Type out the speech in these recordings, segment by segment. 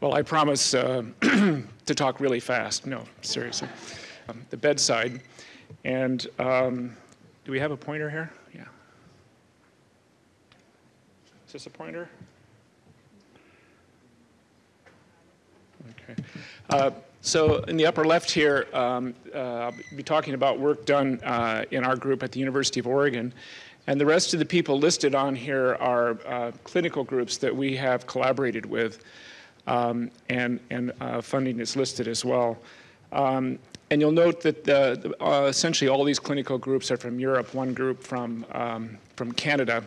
Well, I promise uh, to talk really fast. No, seriously. Um, the bedside. And um, do we have a pointer here? Yeah. Is this a pointer? Okay. Uh, so in the upper left here, um, uh, I'll be talking about work done uh, in our group at the University of Oregon. And the rest of the people listed on here are uh, clinical groups that we have collaborated with um, and, and uh, funding is listed as well. Um, and you'll note that the, uh, essentially all these clinical groups are from Europe, one group from, um, from Canada.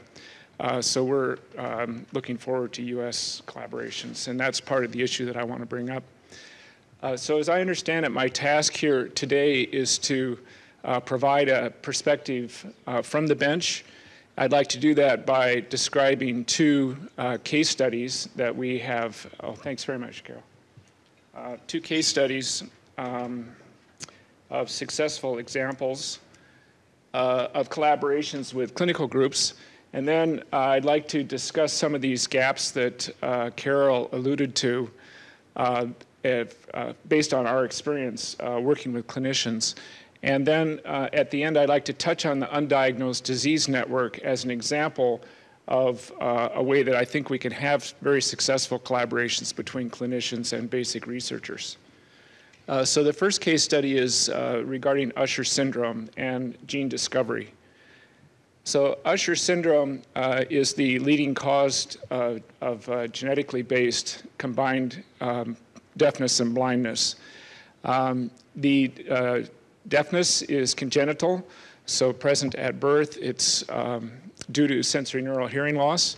Uh, so we're um, looking forward to U.S. collaborations, and that's part of the issue that I want to bring up. Uh, so as I understand it, my task here today is to uh, provide a perspective uh, from the bench I'd like to do that by describing two uh, case studies that we have. Oh, thanks very much, Carol. Uh, two case studies um, of successful examples uh, of collaborations with clinical groups. And then uh, I'd like to discuss some of these gaps that uh, Carol alluded to uh, if, based on our experience working with clinicians. And then uh, at the end, I'd like to touch on the undiagnosed disease network as an example of uh, a way that I think we can have very successful collaborations between clinicians and basic researchers. Uh, so the first case study is uh, regarding Usher syndrome and gene discovery. So Usher syndrome uh, is the leading cause uh, of genetically based combined um, deafness and blindness. Um, the Deafness is congenital, so present at birth. It's um, due to sensory neural hearing loss.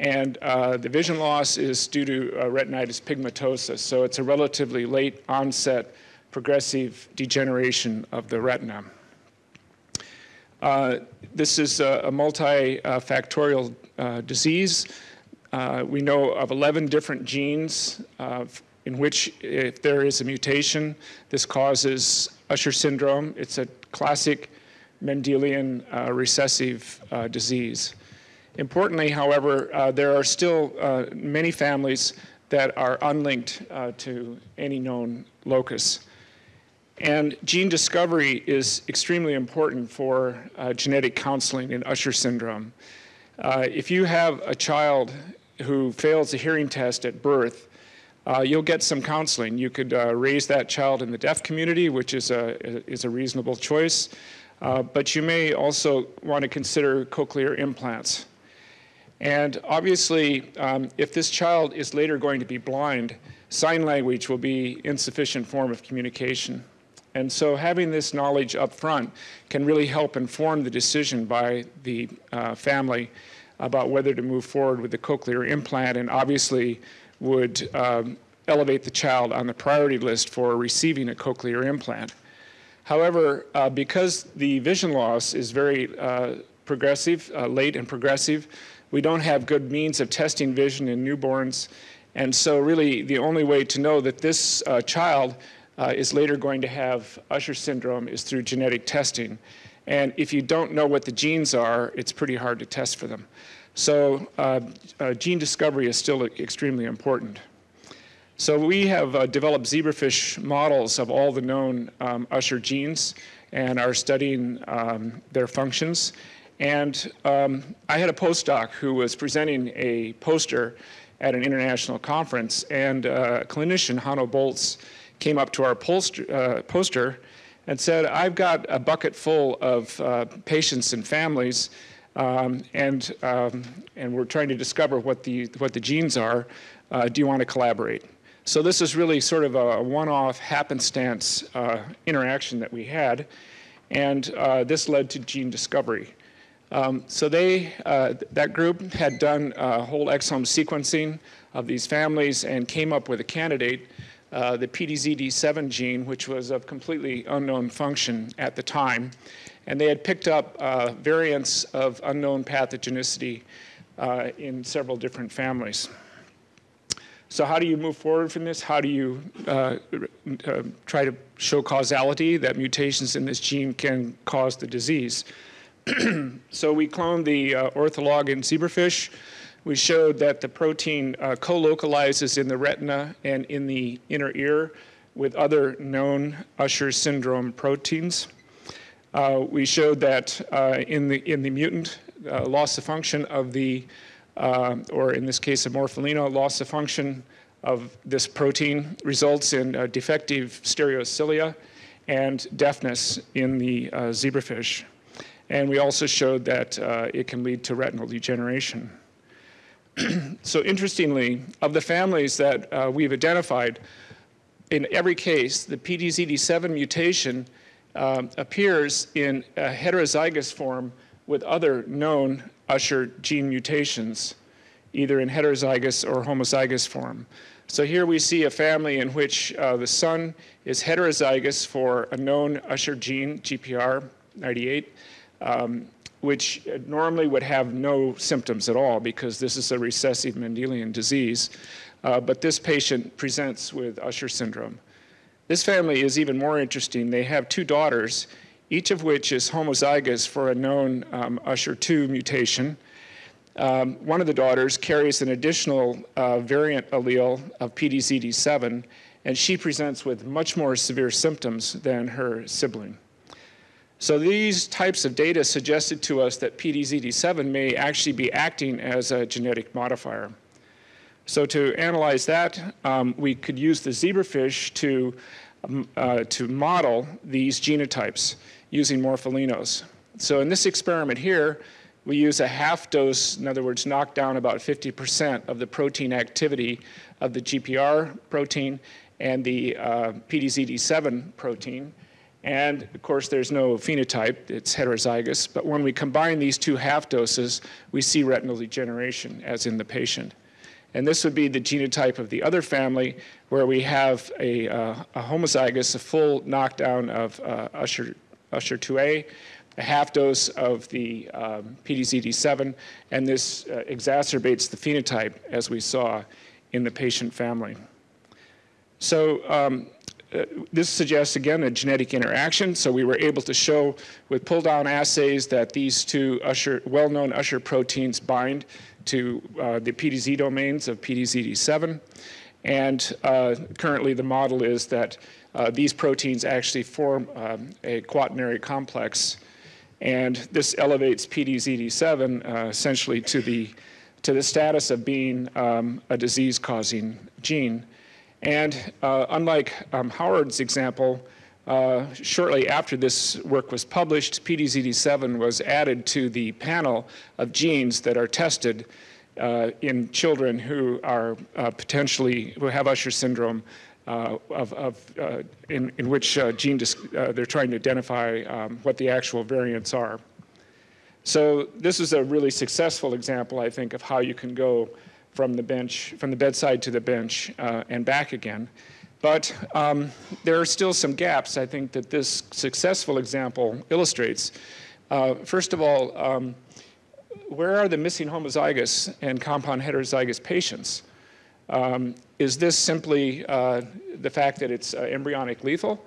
And uh, the vision loss is due to uh, retinitis pigmentosa, so it's a relatively late onset progressive degeneration of the retina. Uh, this is a, a multifactorial uh, disease. Uh, we know of 11 different genes uh, in which if there is a mutation, this causes Usher syndrome. It's a classic Mendelian uh, recessive uh, disease. Importantly, however, uh, there are still uh, many families that are unlinked uh, to any known locus. And gene discovery is extremely important for uh, genetic counseling in Usher syndrome. if you have a child who fails a hearing test at birth, uh, you'll get some counseling. You could uh, raise that child in the deaf community, which is a, is a reasonable choice. Uh, but you may also want to consider cochlear implants. And obviously, um, if this child is later going to be blind, sign language will be insufficient form of communication. And so having this knowledge up front can really help inform the decision by the uh, family about whether to move forward with the cochlear implant and obviously would um, elevate the child on the priority list for receiving a cochlear implant. However, uh, because the vision loss is very uh, progressive, uh, late and progressive, we don't have good means of testing vision in newborns. And so really the only way to know that this uh, child uh, is later going to have Usher syndrome is through genetic testing. And if you don't know what the genes are, it's pretty hard to test for them. So uh, uh, gene discovery is still extremely important. So we have uh, developed zebrafish models of all the known um, Usher genes and are studying um, their functions. And um, I had a postdoc who was presenting a poster at an international conference, and uh, a clinician, Hanno Bolz, came up to our poster, uh, poster and said, I've got a bucket full of uh, patients and families um, and, um, and we're trying to discover what the, what the genes are. Uh, do you want to collaborate? So this is really sort of a one-off happenstance uh, interaction that we had, and uh, this led to gene discovery. Um, so they, uh, that group had done whole exome sequencing of these families and came up with a candidate, uh, the PDZD7 gene, which was of completely unknown function at the time and they had picked up uh, variants of unknown pathogenicity uh, in several different families. So how do you move forward from this? How do you uh, uh try to show causality that mutations in this gene can cause the disease? so we cloned the uh, ortholog in zebrafish. We showed that the protein uh, co-localizes in the retina and in the inner ear with other known Usher syndrome proteins. Uh, we showed that uh, in, the, in the mutant, uh, loss of function of the, uh, or in this case of morpholino, loss of function of this protein results in defective stereocilia and deafness in the uh, zebrafish. And we also showed that uh, it can lead to retinal degeneration. so interestingly, of the families that uh, we've identified, in every case, the PDZ7 mutation um, appears in a heterozygous form with other known Usher gene mutations, either in heterozygous or homozygous form. So here we see a family in which uh, the son is heterozygous for a known Usher gene, GPR98, um, which normally would have no symptoms at all because this is a recessive Mendelian disease. Uh, but this patient presents with Usher syndrome. This family is even more interesting. They have two daughters, each of which is homozygous for a known um, Usher2 mutation. Um, one of the daughters carries an additional uh, variant allele of PDZ7, and she presents with much more severe symptoms than her sibling. So these types of data suggested to us that PDZD7 may actually be acting as a genetic modifier. So to analyze that, um, we could use the zebrafish to, um, uh, to model these genotypes using morpholinos. So in this experiment here, we use a half dose, in other words, knock down about 50% of the protein activity of the GPR protein and the uh, PDZ7 protein. And of course, there's no phenotype, it's heterozygous. But when we combine these two half doses, we see retinal degeneration, as in the patient. And this would be the genotype of the other family, where we have a, uh, a homozygous, a full knockdown of uh, Usher, Usher 2A, a half dose of the um, PDZ7, and this uh, exacerbates the phenotype, as we saw in the patient family. So um, uh, this suggests, again, a genetic interaction. So we were able to show with pull-down assays that these two usher, well-known usher proteins bind to uh, the PDZ domains of PDZ7. And uh, currently the model is that uh, these proteins actually form um, a quaternary complex. And this elevates PDZ7 uh, essentially to the, to the status of being um, a disease-causing gene. And uh, unlike um, Howard's example, uh, shortly after this work was published, PDZD7 was added to the panel of genes that are tested uh, in children who are uh, potentially, who have Usher syndrome, uh, of, of uh, in, in which gene they're trying to identify um, what the actual variants are. So this is a really successful example, I think, of how you can go from the bench, from the bedside to the bench uh, and back again. But um, there are still some gaps, I think, that this successful example illustrates. Uh, first of all, um, where are the missing homozygous and compound heterozygous patients? Um, is this simply uh, the fact that it's uh, embryonic lethal?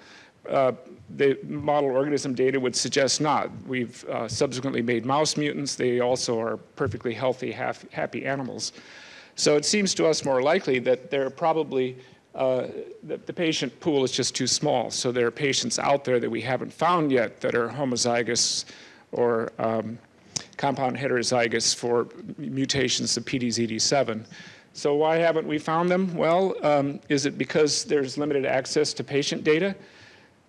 Uh, the model organism data would suggest not. We've uh, subsequently made mouse mutants. They also are perfectly healthy, half, happy animals. So it seems to us more likely that there are probably, uh, the, the patient pool is just too small. So there are patients out there that we haven't found yet that are homozygous or um, compound heterozygous for mutations of PDZ7. So why haven't we found them? Well, um, is it because there's limited access to patient data?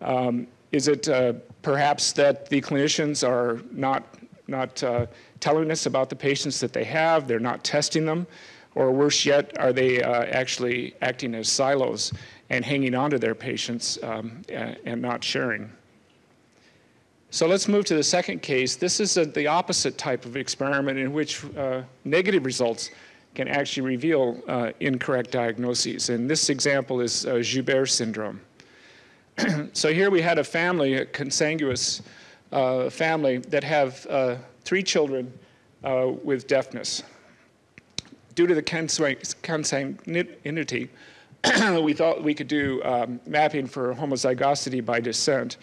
Um, is it uh, perhaps that the clinicians are not, not uh, telling us about the patients that they have, they're not testing them? Or worse yet, are they uh, actually acting as silos and hanging on to their patients um, and not sharing? So let's move to the second case. This is a, the opposite type of experiment in which uh, negative results can actually reveal uh, incorrect diagnoses. And this example is uh, Joubert syndrome. so here we had a family, a consanguous uh, family, that have uh, three children uh, with deafness due to the consanguinity, we thought we could do um, mapping for homozygosity by descent.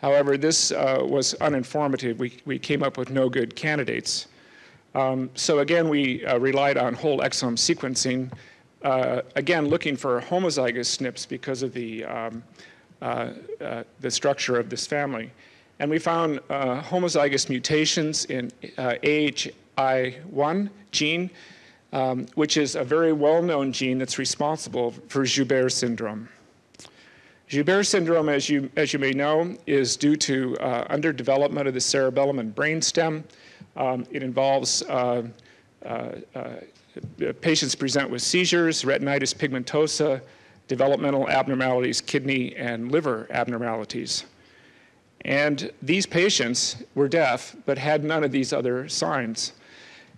However, this uh, was uninformative. We, we came up with no good candidates. Um, so again, we uh, relied on whole exome sequencing, uh, again, looking for homozygous SNPs because of the, um, uh, uh the structure of this family. And we found uh, homozygous mutations in AHI1 gene, um, which is a very well-known gene that's responsible for Joubert syndrome. Joubert syndrome, as you, as you may know, is due to uh, underdevelopment of the cerebellum and brainstem. Um, it involves uh, uh, uh, patients present with seizures, retinitis pigmentosa, developmental abnormalities, kidney and liver abnormalities. And these patients were deaf, but had none of these other signs.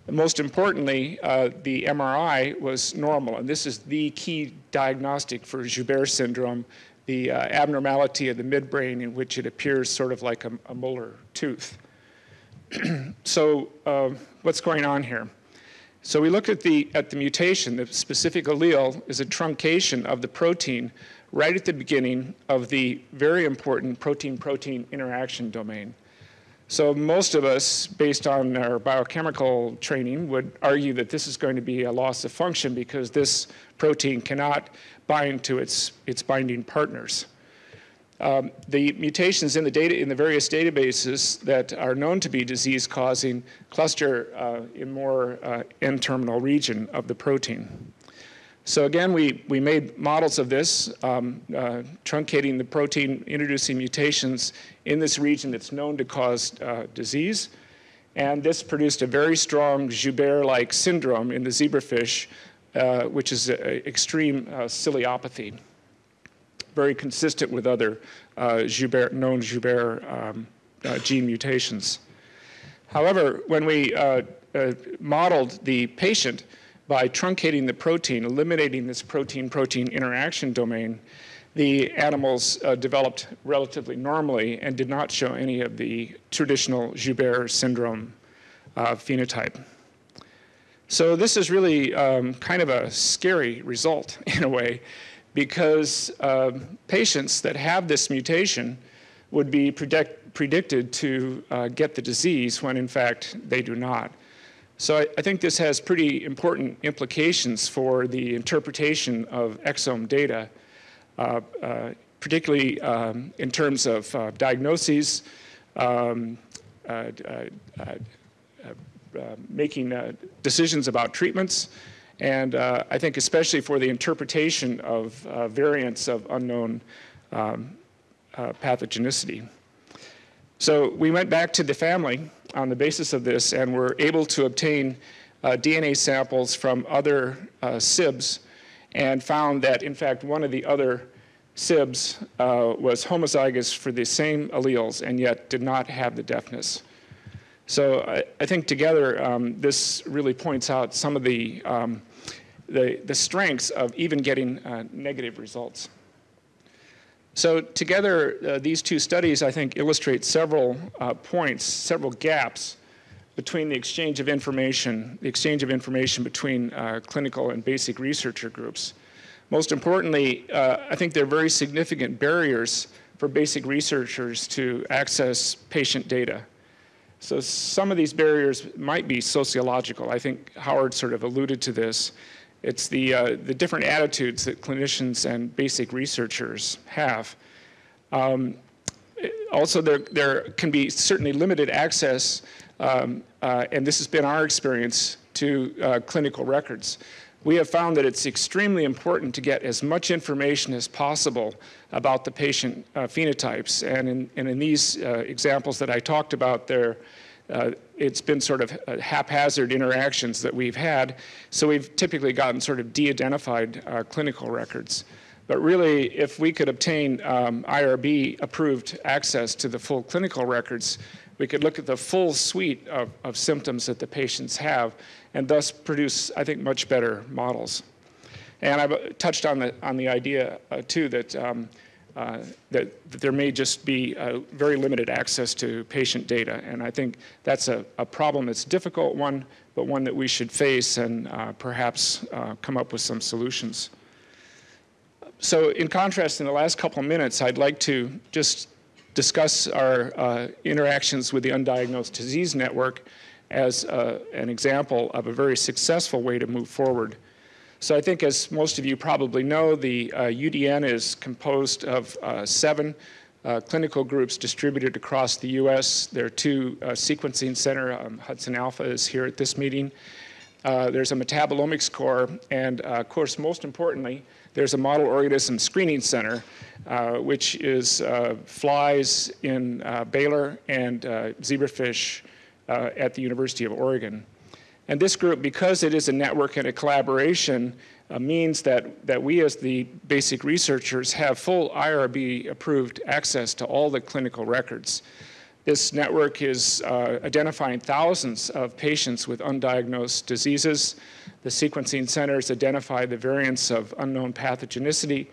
Most importantly, uh, the MRI was normal, and this is the key diagnostic for Joubert syndrome the uh, abnormality of the midbrain in which it appears sort of like a, a molar tooth. so uh, what's going on here? So we look at the, at the mutation. The specific allele is a truncation of the protein right at the beginning of the very important protein-protein interaction domain. So most of us, based on our biochemical training, would argue that this is going to be a loss of function because this protein cannot bind to its, its binding partners. Um, the mutations in the data in the various databases that are known to be disease-causing cluster uh, in more uh, N-terminal region of the protein. So again, we, we made models of this, um, uh, truncating the protein, introducing mutations in this region that's known to cause uh, disease. And this produced a very strong Joubert-like syndrome in the zebrafish, uh, which is a, extreme uh, ciliopathy, very consistent with other uh, Joubert, known Joubert um, uh, gene mutations. However, when we modeled the patient, by truncating the protein, eliminating this protein-protein interaction domain, the animals uh, developed relatively normally and did not show any of the traditional Joubert syndrome uh, phenotype. So this is really um, kind of a scary result in a way because uh, patients that have this mutation would be predict predicted to uh, get the disease when in fact they do not. So I, I, think this has pretty important implications for the interpretation of exome data, uh, uh, particularly um, in terms of uh, diagnoses, um, uh, uh, uh, making decisions about treatments, and I think especially for the interpretation of variants of unknown um, pathogenicity. So we went back to the family on the basis of this and were able to obtain uh, DNA samples from other uh, SIBs and found that, in fact, one of the other SIBs uh, was homozygous for the same alleles and yet did not have the deafness. So I, I think together um, this really points out some of the, um, the, the, strengths of even getting uh, negative results. So together, uh, these two studies, I think, illustrate several uh, points, several gaps between the exchange of information, the exchange of information between uh, clinical and basic researcher groups. Most importantly, uh, I think there are very significant barriers for basic researchers to access patient data. So some of these barriers might be sociological. I think Howard sort of alluded to this. It's the, uh, the different attitudes that clinicians and basic researchers have. Um, also, there, there can be certainly limited access, um, uh, and this has been our experience, to uh, clinical records. We have found that it's extremely important to get as much information as possible about the patient uh, phenotypes. And in, and in these uh, examples that I talked about, there uh, it's been sort of uh, haphazard interactions that we've had. So we've typically gotten sort of de-identified uh, clinical records. But really, if we could obtain um, IRB approved access to the full clinical records, we could look at the full suite of, of symptoms that the patients have and thus produce, I think, much better models. And I've touched on the, on the idea, uh, too, that um, uh, that, that, there may just be very limited access to patient data. And I think that's a, a, problem that's a difficult one, but one that we should face and uh, perhaps uh, come up with some solutions. So in contrast, in the last couple of minutes, I'd like to just discuss our uh, interactions with the Undiagnosed Disease Network as uh, an example of a very successful way to move forward. So I think as most of you probably know, the uh, UDN is composed of uh, seven uh, clinical groups distributed across the U.S. There are two uh, sequencing center. Um, Hudson Alpha is here at this meeting. Uh, there's a metabolomics core, and uh, of course, most importantly, there's a model organism screening center, which is flies in Baylor and zebrafish at the University of Oregon. And this group, because it is a network and a collaboration, uh, means that, that we as the basic researchers have full IRB approved access to all the clinical records. This network is uh, identifying thousands of patients with undiagnosed diseases. The sequencing centers identify the variants of unknown pathogenicity,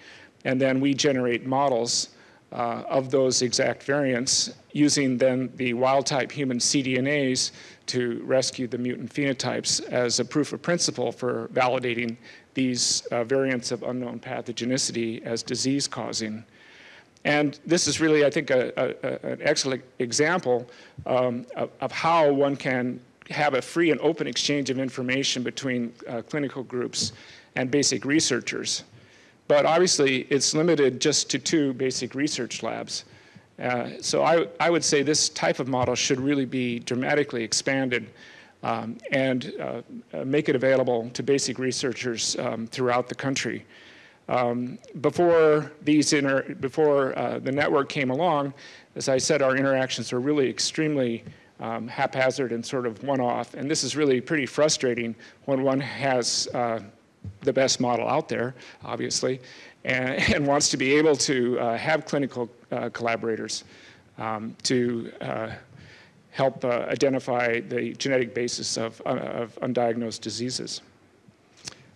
and then we generate models uh, of those exact variants using then the wild type human cDNAs to rescue the mutant phenotypes as a proof of principle for validating these uh, variants of unknown pathogenicity as disease causing. And this is really, I think, a, a, an excellent example um, of, of, how one can have a free and open exchange of information between uh, clinical groups and basic researchers. But obviously, it's limited just to two basic research labs. Uh, so I, I would say this type of model should really be dramatically expanded um, and uh, uh, make it available to basic researchers um, throughout the country. Um, before these inter before uh, the network came along, as I said, our interactions were really extremely um, haphazard and sort of one-off, and this is really pretty frustrating when one has uh, the best model out there, obviously, and, and wants to be able to uh, have clinical uh, collaborators um, to uh, help uh, identify the genetic basis of, uh, of, undiagnosed diseases.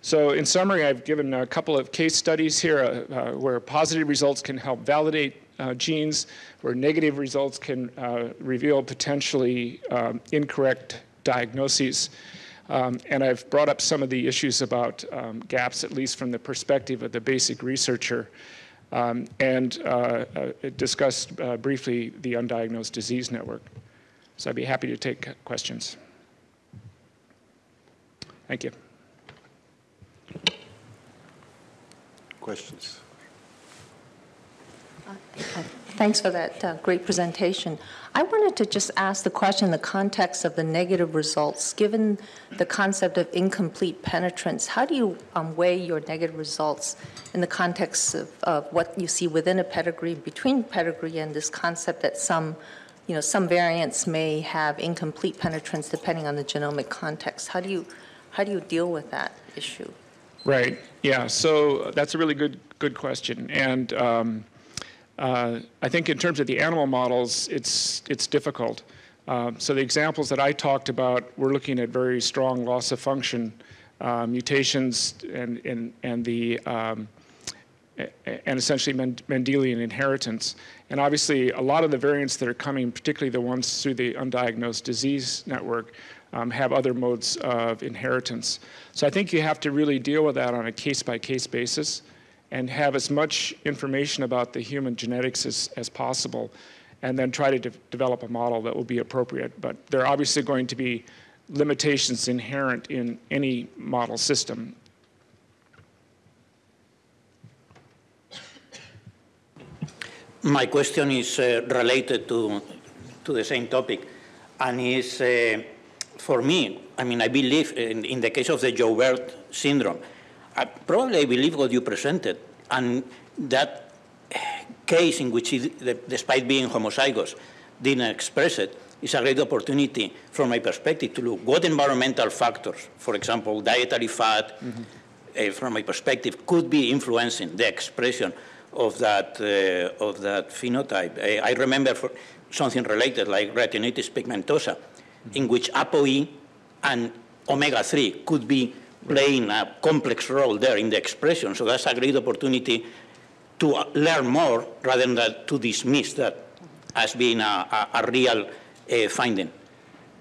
So in summary, I've given a couple of case studies here uh, where positive results can help validate genes, where negative results can reveal potentially um, incorrect diagnoses. Um, and I've brought up some of the issues about um, gaps, at least from the perspective of the basic researcher, um, and uh, uh, discussed uh, briefly the undiagnosed disease network. So I'd be happy to take questions. Thank you. Questions? Thanks for that uh, great presentation. I wanted to just ask the question in the context of the negative results. Given the concept of incomplete penetrance, how do you um, weigh your negative results in the context of, of, what you see within a pedigree, between pedigree and this concept that some, you know, some variants may have incomplete penetrance depending on the genomic context? How do you, how do you deal with that issue? Right. Yeah. So that's a really good good question, and. Um, uh, I think in terms of the animal models, it's, it's difficult. Uh, so the examples that I talked about, we're looking at very strong loss of function uh, mutations and, and, and the um, and essentially Mendelian inheritance. And obviously, a lot of the variants that are coming, particularly the ones through the undiagnosed disease network, um, have other modes of inheritance. So I think you have to really deal with that on a case-by-case -case basis and have as much information about the human genetics as, as possible, and then try to de develop a model that will be appropriate. But there are obviously going to be limitations inherent in any model system. My question is uh, related to, to the same topic, and is uh, for me, I mean, I believe in, in the case of the Joubert syndrome, I probably believe what you presented, and that case in which, it, despite being homozygous, didn't express it, is a great opportunity from my perspective to look what environmental factors, for example, dietary fat, mm -hmm. uh, from my perspective, could be influencing the expression of that, uh, of that phenotype. Uh, I remember for something related like retinitis pigmentosa, mm -hmm. in which ApoE and omega-3 could be playing a complex role there in the expression. So that's a great opportunity to learn more rather than to dismiss that as being a, a, a real uh, finding.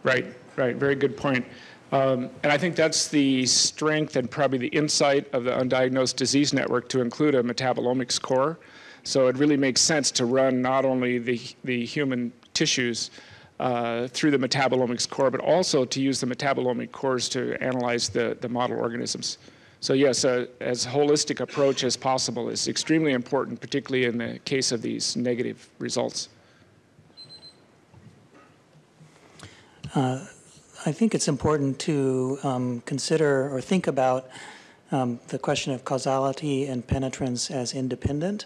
Right, right. Very good point. Um, and I think that's the strength and probably the insight of the undiagnosed disease network to include a metabolomics core. So it really makes sense to run not only the, the human tissues, uh, through the metabolomics core, but also to use the metabolomic cores to analyze the, the model organisms. So yes, uh, as holistic approach as possible is extremely important, particularly in the case of these negative results. I think it's important to um, consider or think about um, the question of causality and penetrance as independent.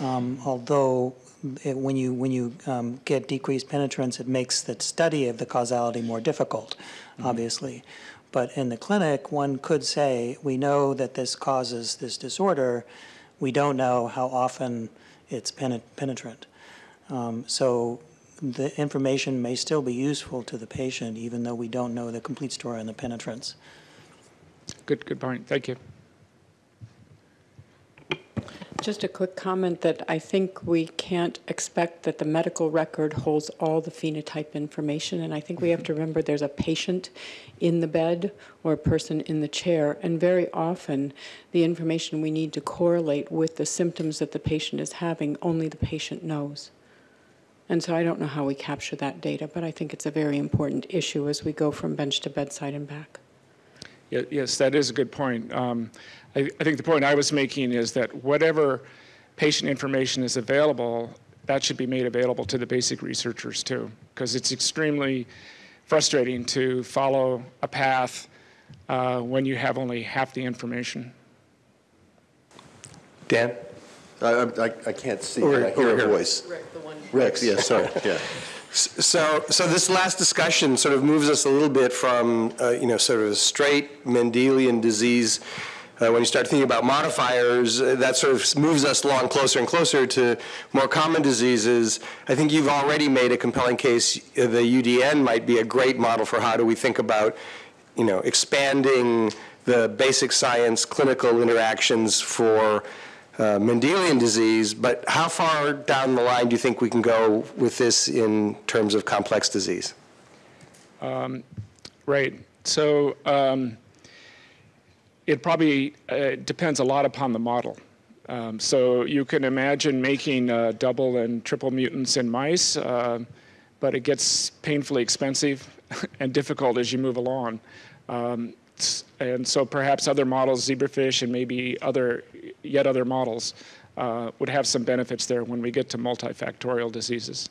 Um, although it, when you when you um, get decreased penetrance, it makes the study of the causality more difficult, obviously. But in the clinic, one could say we know that this causes this disorder. We don't know how often it's penet- penetrant. Um, so the information may still be useful to the patient, even though we don't know the complete story on the penetrance. Good, good point. Thank you. Just a quick comment that I think we can't expect that the medical record holds all the phenotype information. And I think we have to mm-hmm. remember there's a patient in the bed or a person in the chair. And very often, the information we need to correlate with the symptoms that the patient is having, only the patient knows. And so I don't know how we capture that data, but I think it's a very important issue as we go from bench to bedside and back. Ye- Yes, that is a good point. Um, I, I think the point I was making is that whatever patient information is available, that should be made available to the basic researchers too, because it's extremely frustrating to follow a path uh, when you have only half the information. Dan? I, I, I can't see, Over- but I hear over a here. voice. Rex, yes, sorry, yeah. So, so this last discussion sort of moves us a little bit from, uh, you know, sort of a straight Mendelian disease. Uh, when you start thinking about modifiers, uh, that sort of moves us along closer and closer to more common diseases. I think you've already made a compelling case. uh, The UDN might be a great model for how do we think about, you know, expanding the basic science clinical interactions for uh, Mendelian disease, but how far down the line do you think we can go with this in terms of complex disease? Right. So um, it probably uh, depends a lot upon the model. Um, so you can imagine making uh, double and triple mutants in mice, uh, but it gets painfully expensive and difficult as you move along. Um, and so perhaps other models, zebrafish and maybe other, yet other models, uh, would have some benefits there when we get to multifactorial diseases.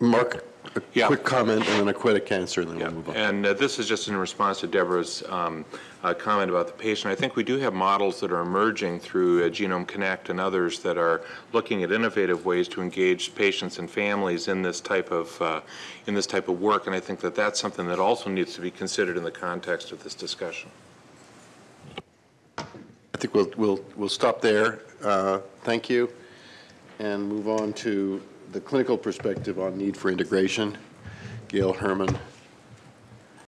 Mark, a Yeah. quick comment and then a quick answer, and then we'll move on. And uh, this is just in response to Deborah's um, uh, comment about the patient. I think we do have models that are emerging through uh, Genome Connect and others that are looking at innovative ways to engage patients and families in this type of uh, in this type of work. And I think that that's something that also needs to be considered in the context of this discussion. I think we'll, we'll, we'll stop there. Uh, Thank you. And move on to the clinical perspective on need for integration. Gail Herman.